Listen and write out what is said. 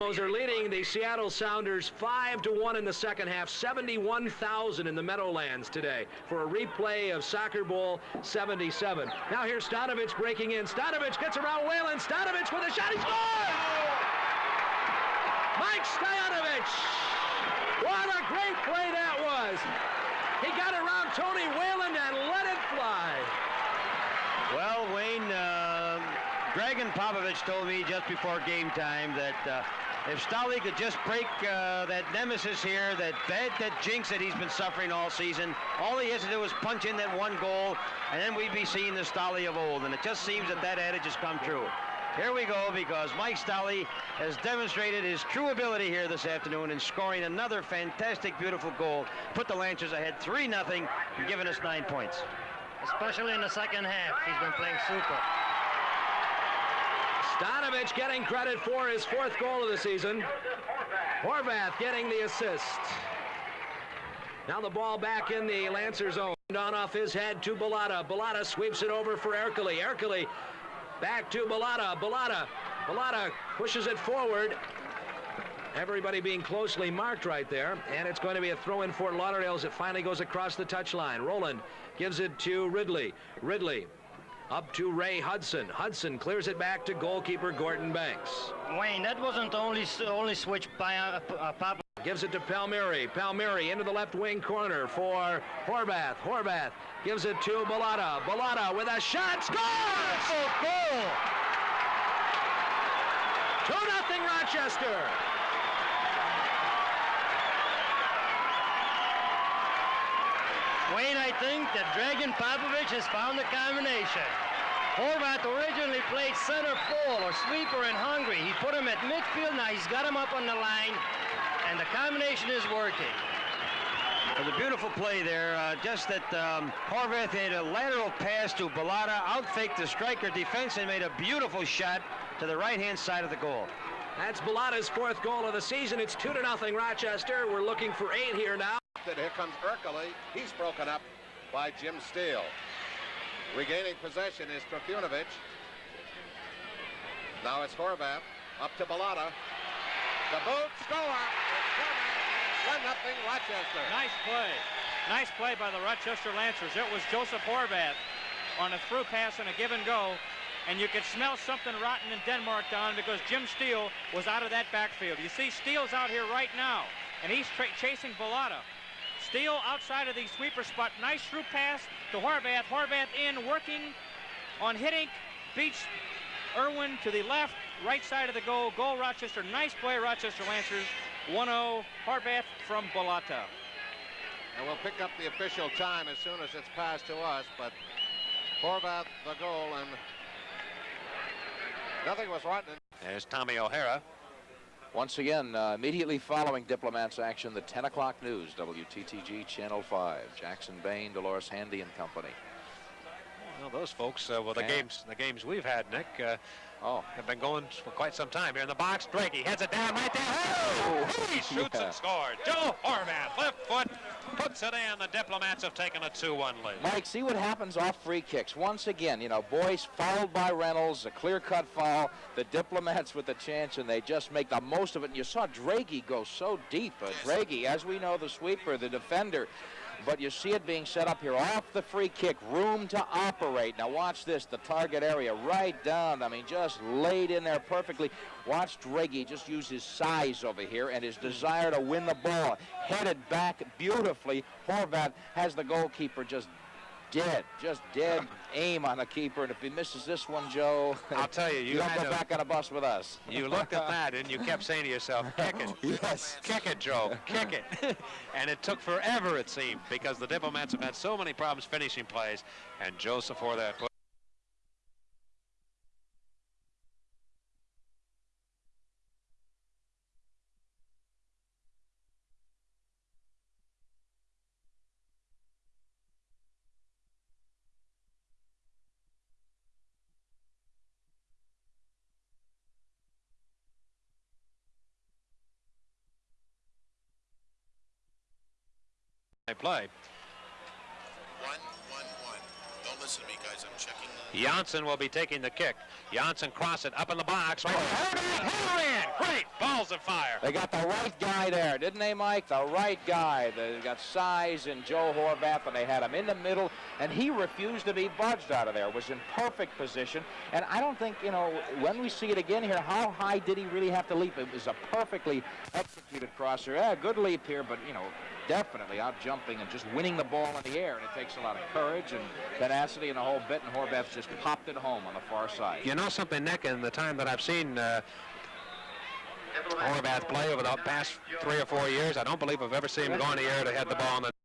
are leading the Seattle Sounders 5 to 1 in the second half, 71,000 in the Meadowlands today for a replay of Soccer Bowl 77. Now here's Stojanovic breaking in. Stojanovic gets around Whalen. Stojanovic with a shot. He scores! Mike Stojanovic! What a great play that was! He got around Tony Whalen and let it fly. Well, Wayne, uh, Dragan Popovich told me just before game time that uh, if Stolly could just break uh, that nemesis here, that bad, that jinx that he's been suffering all season, all he has to do is punch in that one goal, and then we'd be seeing the Stolly of old. And it just seems that that adage has come true. Here we go because Mike Stolly has demonstrated his true ability here this afternoon in scoring another fantastic, beautiful goal. Put the Lancers ahead 3-0 and giving us nine points. Especially in the second half. He's been playing super. Stojanovic getting credit for his fourth goal of the season. Horvath getting the assist. Now the ball back in the Lancer zone. On off his head to Balata. Balata sweeps it over for Ercoli. Ercoli back to Balata. Balata. Balata pushes it forward. Everybody being closely marked right there. And it's going to be a throw in for Lauderdale as it finally goes across the touchline. Roland gives it to Ridley. Ridley up to Ray Hudson. Hudson clears it back to goalkeeper Gordon Banks. Wayne, that wasn't the only, only switch by uh, uh, Papa. Gives it to Palmieri. Palmieri into the left wing corner for Horvath. Horvath gives it to Balata. Balata with a shot. Scores! Oh, goal! 2-0 Rochester. Wayne, I think that Dragan Popovich has found the combination. Horvath originally played center full or sweeper in Hungary. He put him at midfield. Now he's got him up on the line, and the combination is working. It was a beautiful play there. Uh, just that um, Horvath made a lateral pass to Balata, outfaked the striker defense, and made a beautiful shot to the right-hand side of the goal. That's Balata's fourth goal of the season. It's 2 to nothing Rochester. We're looking for eight here now. Here comes Ercoli. He's broken up by Jim Steele. Regaining possession is Trifunovic. Now it's Horvath. Up to Balata. The boot score. 1 nothing Rochester. Nice play. Nice play by the Rochester Lancers. It was Joseph Horvath on a through pass and a give and go. And you could smell something rotten in Denmark down because Jim Steele was out of that backfield. You see Steele's out here right now, and he's chasing Balata. Steele outside of the sweeper spot. Nice through pass to Horvath. Horvath in, working on hitting. Beats Irwin to the left, right side of the goal. Goal Rochester. Nice play, Rochester Lancers. 1-0, Horvath from Balata. And we'll pick up the official time as soon as it's passed to us, but Horvath the goal and nothing was rotten. There's Tommy O'Hara. Once again, uh, immediately following Diplomats action, the 10 o'clock news, WTTG Channel 5. Jackson Bain, Dolores Handy and company. Well, those folks, uh, well, the Yeah. games, the games we've had, Nick, uh, Oh, they've been going for quite some time here in the box. Drake, he heads it down right there. Oh, he shoots Yeah. and scores. Joe Horvath, left foot, puts it in. The Diplomats have taken a 2-1 lead. Mike, see what happens off free kicks. Once again, you know, Boyce fouled by Reynolds, a clear-cut foul. The Diplomats with a chance, and they just make the most of it. And you saw Draghi go so deep. Uh, Draghi, as we know, the sweeper, the defender. But you see it being set up here off the free kick, room to operate. Now watch this, the target area right down. I mean, just laid in there perfectly. Watch Draghi just use his size over here and his desire to win the ball. Headed back beautifully. Horvath has the goalkeeper just dead, just dead aim on the keeper. And if he misses this one, Joe, I'll tell you, you you don't go to- back on a bus with us. You looked at that and you kept saying to yourself, kick it. Yes. Kick it, Joe. Kick it. and it took forever, it seemed, because the Diplomats have had so many problems finishing plays. And Joseph Horvath put play. One, one, one. Don't listen to me, guys. I'm checking. The... Janssen will be taking the kick. Janssen cross it up in the box. Right. Hammer in. Great. Balls of fire. They got the right guy there, didn't they, Mike? The right guy. They got size in Joe Horvath, and they had him in the middle, and he refused to be budged out of there. Was in perfect position, and I don't think, you know, when we see it again here, how high did he really have to leap? It was a perfectly executed crosser. Yeah, good leap here, but, you know, definitely out jumping and just winning the ball in the air, and it takes a lot of courage and tenacity and a whole bit, and Horvath just popped it home on the far side. You know something, Nick, in the time that I've seen uh, Horvath play over the past three or four years, I don't believe I've ever seen him go in the air to head the ball in the